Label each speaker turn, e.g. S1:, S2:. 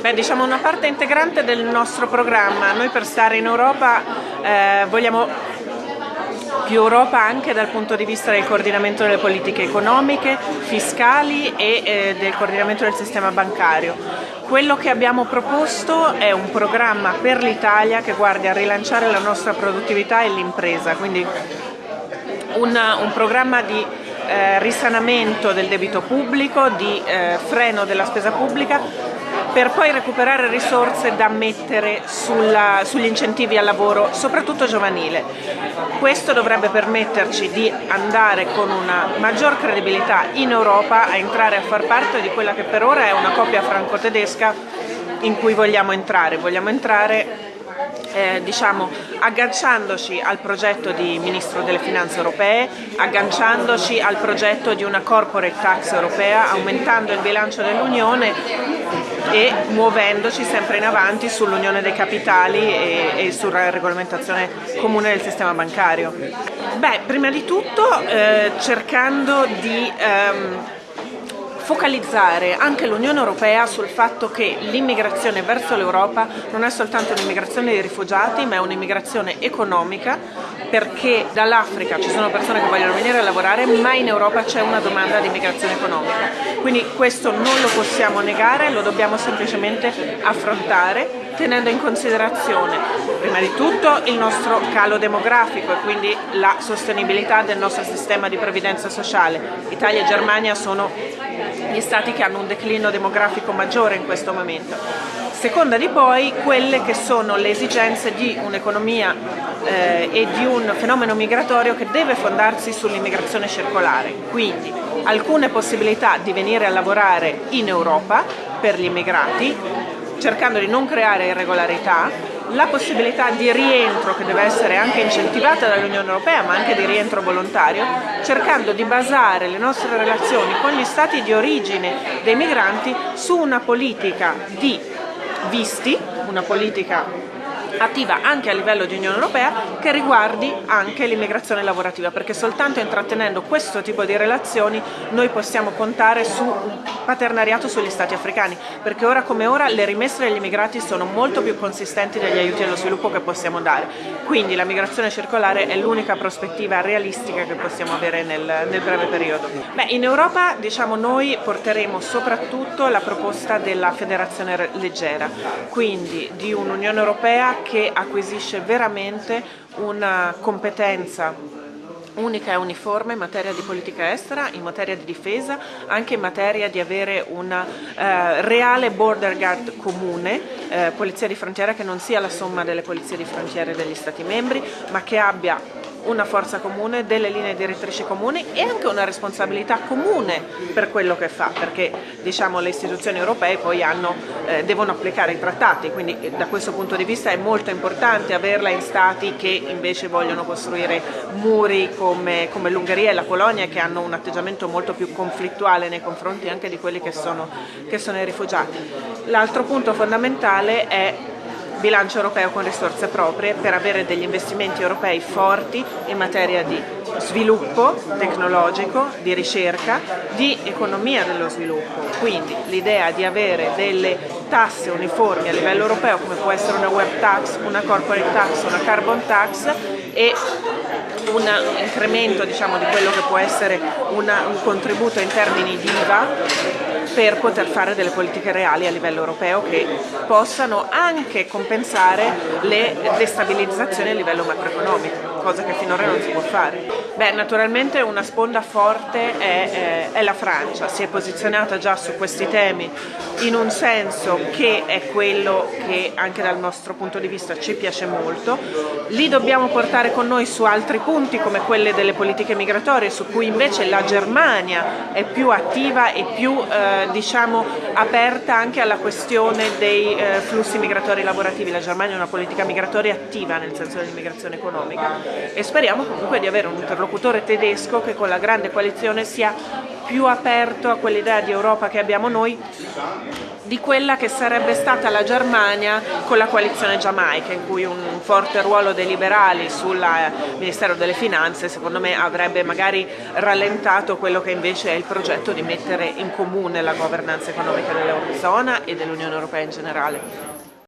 S1: Beh, diciamo una parte integrante del nostro programma. Noi per stare in Europa eh, vogliamo più Europa anche dal punto di vista del coordinamento delle politiche economiche, fiscali e eh, del coordinamento del sistema bancario. Quello che abbiamo proposto è un programma per l'Italia che guardi a rilanciare la nostra produttività e l'impresa, quindi una, un programma di eh, risanamento del debito pubblico, di eh, freno della spesa pubblica per poi recuperare risorse da mettere sulla, sugli incentivi al lavoro, soprattutto giovanile. Questo dovrebbe permetterci di andare con una maggior credibilità in Europa a entrare a far parte di quella che per ora è una coppia franco-tedesca in cui vogliamo entrare. Vogliamo entrare eh, diciamo, agganciandoci al progetto di Ministro delle Finanze europee, agganciandoci al progetto di una corporate tax europea, aumentando il bilancio dell'Unione e muovendoci sempre in avanti sull'unione dei capitali e, e, sulla regolamentazione comune del sistema bancario. Beh, prima di tutto eh, cercando di ehm, focalizzare anche l'Unione Europea sul fatto che l'immigrazione verso l'Europa non è soltanto un'immigrazione di rifugiati ma è un'immigrazione economica perché dall'Africa ci sono persone che vogliono venire a lavorare ma in Europa c'è una domanda di immigrazione economica. Quindi questo non lo possiamo negare, lo dobbiamo semplicemente affrontare tenendo in considerazione prima di tutto il nostro calo demografico e quindi la sostenibilità del nostro sistema di previdenza sociale. Italia e Germania sono gli stati che hanno un declino demografico maggiore in questo momento. Seconda di poi quelle che sono le esigenze di un'economia eh, e di un fenomeno migratorio che deve fondarsi sull'immigrazione circolare, quindi alcune possibilità di venire a lavorare in Europa per gli immigrati, cercando di non creare irregolarità, la possibilità di rientro che deve essere anche incentivata dall'Unione Europea ma anche di rientro volontario, cercando di basare le nostre relazioni con gli stati di origine dei migranti su una politica di visti, una politica attiva anche a livello di Unione Europea che riguardi anche l'immigrazione lavorativa perché soltanto intrattenendo questo tipo di relazioni noi possiamo contare su un paternariato sugli stati africani perché ora come ora le rimesse degli immigrati sono molto più consistenti degli aiuti allo sviluppo che possiamo dare quindi la migrazione circolare è l'unica prospettiva realistica che possiamo avere nel, nel breve periodo. Beh, in Europa diciamo noi porteremo soprattutto la proposta della federazione leggera quindi di un'Unione Europea che acquisisce veramente una competenza unica e uniforme in materia di politica estera, in materia di difesa, anche in materia di avere una eh, reale border guard comune, eh, polizia di frontiera che non sia la somma delle polizie di frontiera degli Stati membri, ma che abbia una forza comune, delle linee direttrici comuni e anche una responsabilità comune per quello che fa, perché diciamo, le istituzioni europee poi hanno, eh, devono applicare i trattati, quindi eh, da questo punto di vista è molto importante averla in stati che invece vogliono costruire muri come, come l'Ungheria e la Polonia che hanno un atteggiamento molto più conflittuale nei confronti anche di quelli che sono, che sono i rifugiati. L'altro punto fondamentale è bilancio europeo con risorse proprie per avere degli investimenti europei forti in materia di sviluppo tecnologico, di ricerca, di economia dello sviluppo. Quindi l'idea di avere delle tasse uniformi a livello europeo come può essere una web tax, una corporate tax, una carbon tax e un incremento diciamo, di quello che può essere una, un contributo in termini di IVA per poter fare delle politiche reali a livello europeo che possano anche compensare le destabilizzazioni a livello macroeconomico cosa che finora non si può fare. Beh, naturalmente una sponda forte è, è, è, la Francia, si è posizionata già su questi temi in un senso che è quello che anche dal nostro punto di vista ci piace molto. Li dobbiamo portare con noi su altri punti come quelle delle politiche migratorie su cui invece la Germania è più attiva e più eh, diciamo, aperta anche alla questione dei eh, flussi migratori lavorativi. La Germania ha una politica migratoria attiva nel senso dell'immigrazione economica e speriamo comunque di avere un interlocutore tedesco che con la grande coalizione sia più aperto a quell'idea di Europa che abbiamo noi di quella che sarebbe stata la Germania con la coalizione giamaica, in cui un forte ruolo dei liberali sul Ministero delle Finanze secondo me avrebbe magari rallentato quello che invece è il progetto di mettere in comune la governance economica dell'Eurozona e dell'Unione Europea in generale.